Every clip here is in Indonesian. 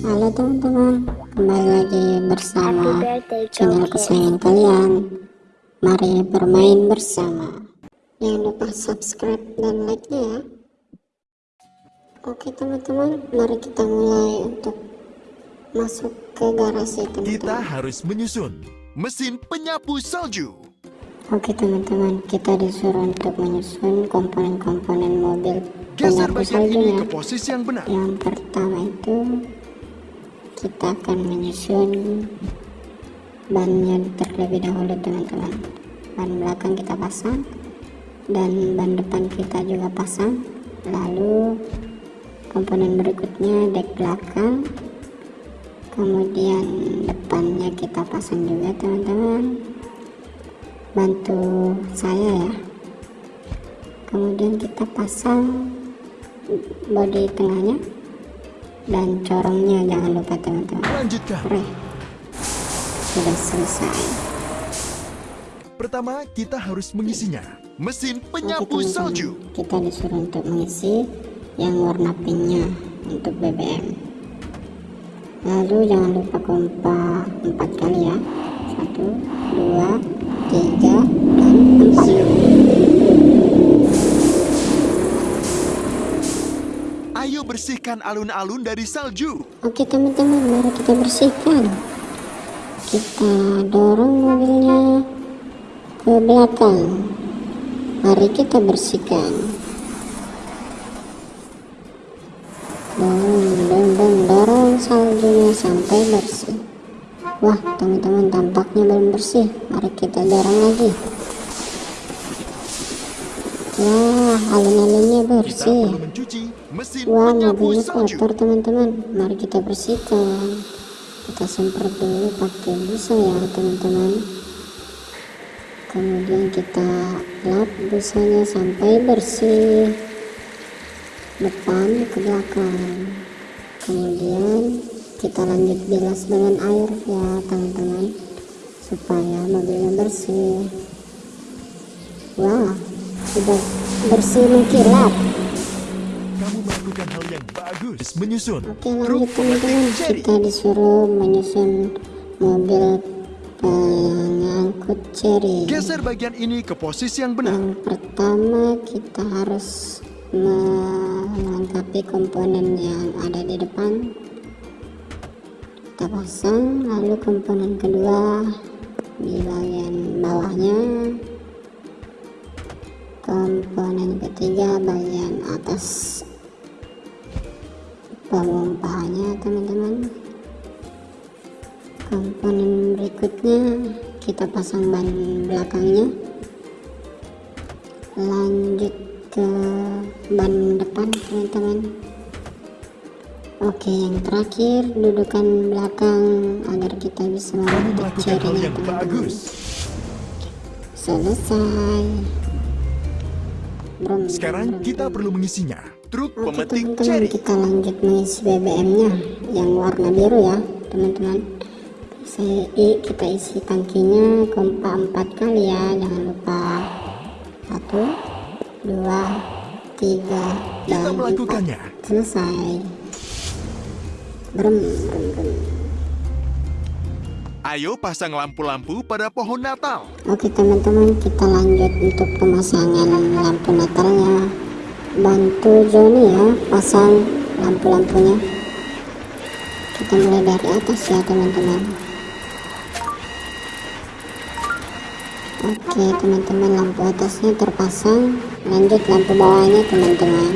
Halo teman-teman, kembali lagi bersama channel kesayangan kalian. Mari bermain bersama. Jangan lupa subscribe dan like-nya ya. Oke teman-teman, mari kita mulai untuk masuk ke garasi teman-teman. Kita harus menyusun mesin penyapu salju. Oke teman-teman, kita disuruh untuk menyusun komponen-komponen mobil Geser penyapu bagian ini saljunya. ke posisi yang benar. Yang pertama itu kita akan menyusun bannya terlebih dahulu teman-teman. Ban belakang kita pasang dan ban depan kita juga pasang. Lalu komponen berikutnya dek belakang. Kemudian depannya kita pasang juga teman-teman. Bantu saya ya. Kemudian kita pasang bodi tengahnya dan corongnya jangan lupa teman-teman. Lanjutkan. Sudah selesai. Pertama kita harus mengisinya. Mesin penyapu Oke, teman -teman. salju. kita disuruh untuk mengisi yang warna pinknya untuk BBM lalu jangan lupa kompa 4 kali ya. 1 2 3 dan 4 bersihkan alun-alun dari salju. Oke teman-teman, mari kita bersihkan. Kita dorong mobilnya ke belakang. Mari kita bersihkan. Dorong, dorong, dorong saljunya sampai bersih. Wah, teman-teman tampaknya belum bersih. Mari kita dorong lagi. Wah, Kita bersih. Wah, mobilnya kotor teman-teman. Mari kita bersihkan. Kita semprot dulu pakai busa ya teman-teman. Kemudian kita lap busanya sampai bersih depan ke belakang. Kemudian kita lanjut bilas dengan air ya teman-teman supaya mobilnya bersih. Wah, sudah bersih mengkilap. Kamu melakukan hal yang bagus. Menyusun Oke truk lanjut teman-teman kita disuruh menyusun mobil pengangkut cherry Geser bagian ini ke posisi yang benar. yang pertama kita harus melengkapi komponen yang ada di depan kita pasang lalu komponen kedua di bagian bawahnya komponen ketiga bagian atas pemompahnya teman-teman komponen berikutnya kita pasang ban belakangnya lanjut ke ban depan teman-teman oke yang terakhir dudukan belakang agar kita bisa cherry-nya, yang teman-teman. bagus. selesai Sekarang kita perlu mengisinya. Truk pemetik cherry. kita lanjut mengisi BBM-nya yang warna biru ya teman-teman. I- kita isi tangkinya kompa 4 kali ya jangan lupa satu dua tiga Kita dan melakukannya. empat. selesai. Brem brem brem. Ayo pasang lampu-lampu pada pohon Natal. Oke teman-teman kita lanjut untuk pemasangan lampu natalnya. Bantu Joni ya pasang lampu-lampunya. Kita mulai dari atas ya teman-teman. Oke teman-teman lampu atasnya terpasang. Lanjut lampu bawahnya teman-teman.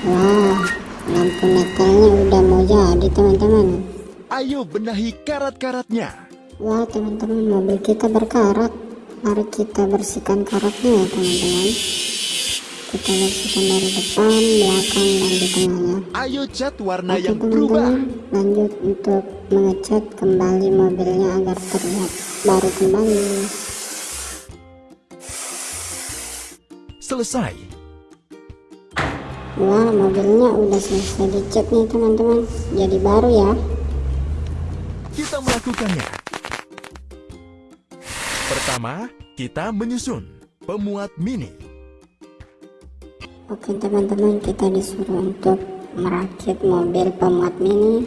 Wah lampu natalnya udah mau jadi teman-teman Ayo benahi karat-karatnya. Wah teman-teman mobil kita berkarat Mari kita bersihkan karatnya ya teman-teman Kita bersihkan dari depan, belakang, dan di tengahnya Ayo cat warna Oke yang berubah. teman-teman lanjut untuk mengecat kembali mobilnya agar terlihat baru kembali Selesai. Wah mobilnya udah selesai dicat nih teman-teman Jadi baru ya Kita melakukannya. Pertama, kita menyusun pemuat mini. Oke teman-teman kita disuruh untuk merakit mobil pemuat mini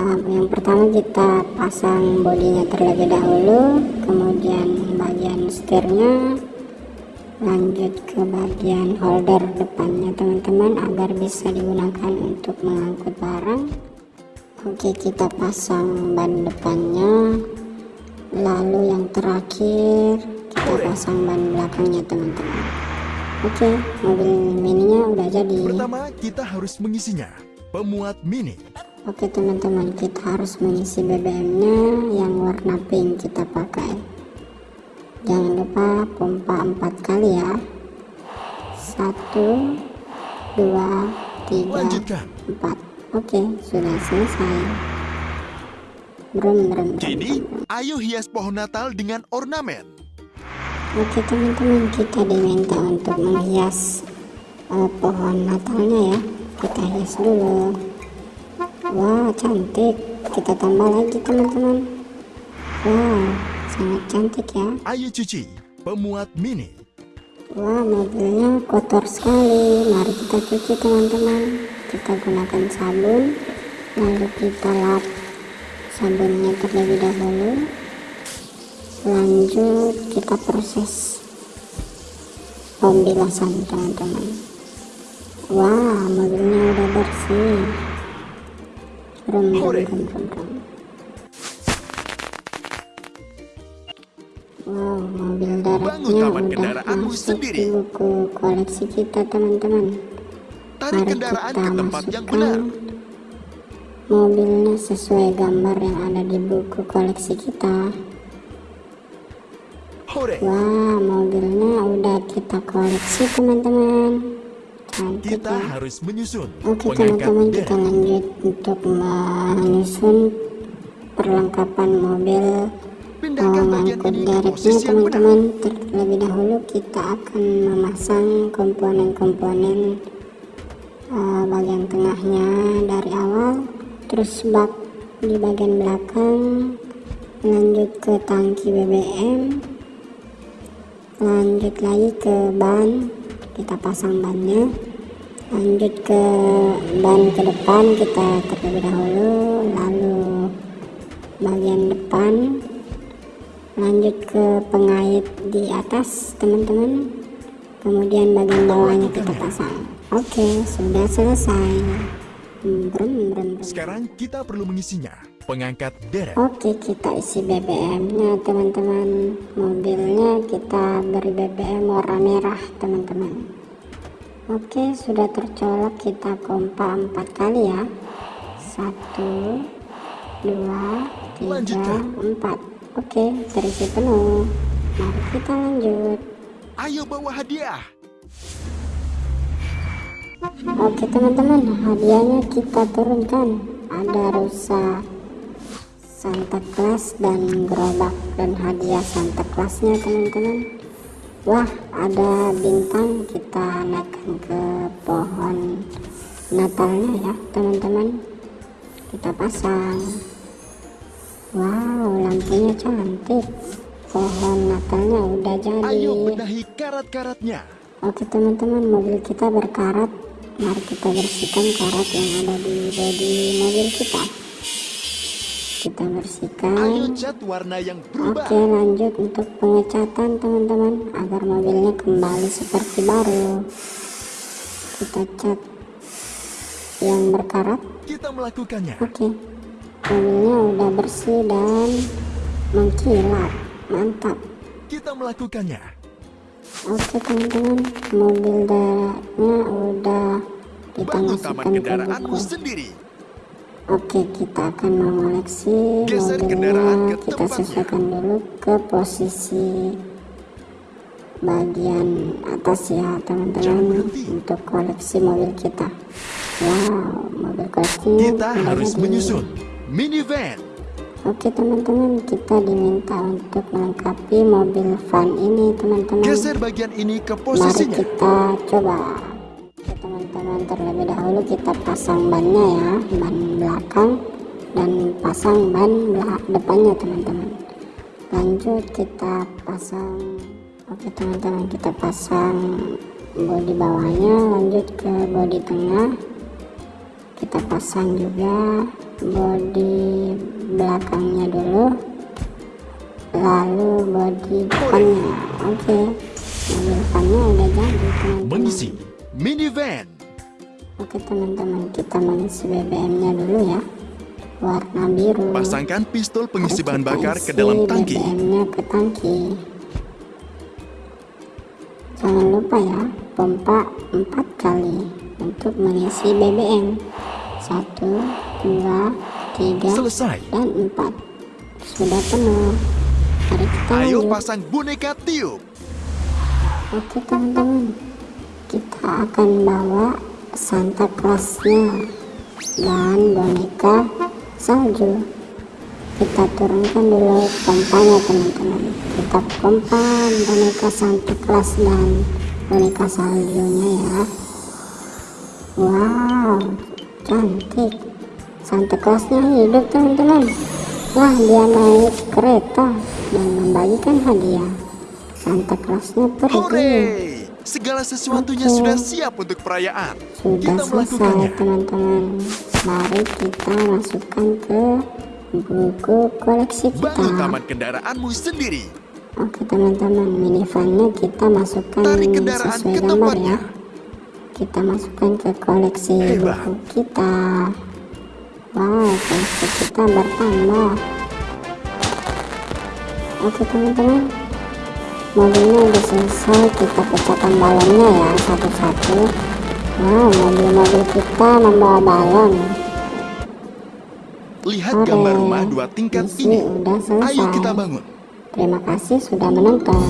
uh, yang pertama kita pasang bodinya terlebih dahulu kemudian bagian setirnya lanjut ke bagian holder depannya teman-teman agar bisa digunakan untuk mengangkut barang oke kita pasang ban depannya. Lalu yang terakhir kita pasang ban belakangnya teman-teman. Oke mobil mininya udah jadi. Pertama, kita harus mengisinya. Pemuat mini. Oke teman-teman kita harus mengisi BBM nya yang warna pink kita pakai. Jangan lupa pompa empat kali ya. Satu dua tiga Lanjutkan. empat oke sudah selesai brum brum brum, Kini, brum. ayo hias pohon Natal dengan ornamen. Oke teman-teman kita diminta untuk menghias eh, pohon natalnya ya kita hias dulu wah cantik kita tambah lagi teman-teman wow sangat cantik ya Ayo cuci. Pemuat mini. wah mobilnya kotor sekali mari kita cuci teman-teman kita gunakan sabun lalu kita lap sabunnya terlebih dahulu. Lanjut kita proses pembilasan teman-teman. Wah mobilnya udah bersih. Hore. brum brum brum wow mobil daratnya taman udah masuk sendiri. di buku koleksi kita teman-teman Tarik Mari kendaraan kita ke tempat yang masukkan benar. mobilnya sesuai gambar yang ada di buku koleksi kita. Wah, mobilnya udah kita koleksi teman-teman. Cantik Kita ya. harus menyusun. Oke teman-teman kita lanjut untuk menyusun perlengkapan mobil mengangkut dereknya teman-teman. Terlebih dahulu kita akan memasang komponen-komponen eh, bagian tengahnya dari awal, terus bak di bagian belakang, lanjut ke tangki BBM, lanjut lagi ke ban kita pasang bannya lanjut ke ban ke depan kita terlebih dahulu lalu bagian depan lanjut ke pengait di atas teman-teman kemudian bagian bawahnya kita pasang oke sudah selesai brum, brum, brum. Sekarang kita perlu mengisinya. Pengangkat derek. Oke kita isi BBM-nya teman-teman Mobilnya kita beri BBM warna merah teman-teman Oke sudah tercolok kita kompa empat kali ya Satu Dua Tiga Lanjutkan. Empat Oke terisi penuh Mari kita lanjut Ayo bawa hadiah. Oke teman-teman hadiahnya kita turunkan. Ada rusa Santa Claus dan gerobak dan hadiah Santa Clausnya teman-teman. Wah ada bintang. Kita naikkan ke pohon Natalnya ya teman-teman. Kita pasang. Wow lampunya cantik. Pohon Natalnya udah jadi. Ayo benahi karat-karatnya. Oke teman-teman mobil kita berkarat Mari kita bersihkan karat yang ada di bodi mobil kita. Kita bersihkan. Cat warna yang berubah. Oke lanjut untuk pengecatan teman-teman Agar mobilnya kembali seperti baru. Kita cat yang berkarat. Kita melakukannya. Oke. Mobilnya udah bersih dan mengkilat Mantap. Kita melakukannya. Oke teman-teman, mobil daratnya udah kita masukkan ke buku. sendiri. Oke, kita akan mengoleksi mobilnya. Kita sesuaikan dulu ke posisi bagian atas ya teman-teman untuk koleksi mobil kita. Wow, mobil koleksinya Kita harus menyusun minivan. Oke teman-teman, kita diminta untuk melengkapi mobil van ini teman-teman. Geser bagian ini ke Mari posisinya. kita coba. Oke teman-teman, terlebih dahulu kita pasang bannya ya, ban belakang dan pasang ban depannya teman-teman. Lanjut kita pasang. Oke teman-teman, kita pasang bodi bawahnya, lanjut ke bodi tengah. kita pasang juga bodi belakangnya dulu lalu bodi depannya oke mobil depannya udah jadi teman-teman Mengisi minivan. oke teman-teman kita mengisi BBM nya dulu ya warna biru Pasangkan pistol pengisi bahan bakar ke dalam tangki. BBM-nya ke tangki. Jangan lupa ya, pompa 4 kali untuk mengisi BBM. 1, 2, 3, Selesai. dan 4. Sudah penuh. Mari kita Ayo lanjut. pasang boneka tiup. Oke teman-teman, kita akan bawa Santa Clausnya dan boneka salju. Kita turunkan dulu pompanya teman-teman. Kita pompa boneka Santa Claus dan boneka saljunya ya. Wow, cantik. Santa Clausnya hidup teman-teman. Wah, dia naik kereta dan membagikan hadiah. Santa Clausnya pergi. Segala sesuatunya Oke. sudah siap untuk perayaan. Sudah Kita selesai teman-teman. Mari kita masukkan ke buku koleksi kita. Bangun taman kendaraanmu sendiri. Oke teman-teman, minivannya kita masukkan Tarik kendaraan sesuai ke gambar tempatnya. ya. Kita masukkan ke koleksi Hebat. buku kita. Wow, koleksi kita bertambah. Oke teman-teman, mobilnya udah selesai. Kita pecahkan balonnya ya satu-satu. Wow, mobil-mobil kita membawa balon. Lihat Hore, gambar rumah dua tingkat ini. udah selesai. Ayo kita bangun. Terima kasih sudah menonton.